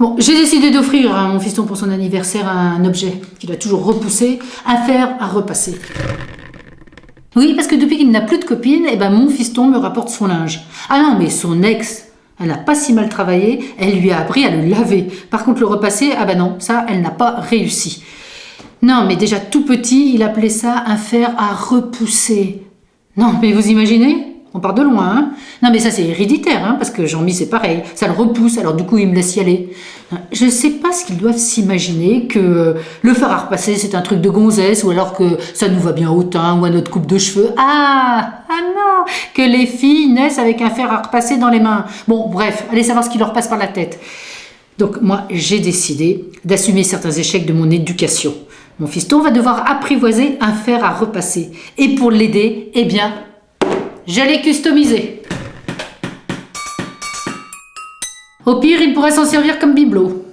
Bon, j'ai décidé d'offrir à mon fiston pour son anniversaire un objet qu'il a toujours repoussé, un fer à repasser. Oui, parce que depuis qu'il n'a plus de copine, eh ben mon fiston me rapporte son linge. Ah non, mais son ex, elle n'a pas si mal travaillé, elle lui a appris à le laver. Par contre, le repasser, ah ben non, ça, elle n'a pas réussi. Non, mais déjà tout petit, il appelait ça un fer à repousser. Non, mais vous imaginez? On part de loin, hein Non mais ça c'est héréditaire, hein, parce que Jean-Mi c'est pareil, ça le repousse, alors du coup il me laisse y aller. Je ne sais pas ce qu'ils doivent s'imaginer, que le fer à repasser c'est un truc de gonzesse, ou alors que ça nous va bien au teint ou à notre coupe de cheveux. Ah Ah non Que les filles naissent avec un fer à repasser dans les mains. Bon bref, allez savoir ce qui leur passe par la tête. Donc moi j'ai décidé d'assumer certains échecs de mon éducation. Mon fiston va devoir apprivoiser un fer à repasser. Et pour l'aider, eh bien, je l'ai customisé. Au pire, il pourrait s'en servir comme bibelot.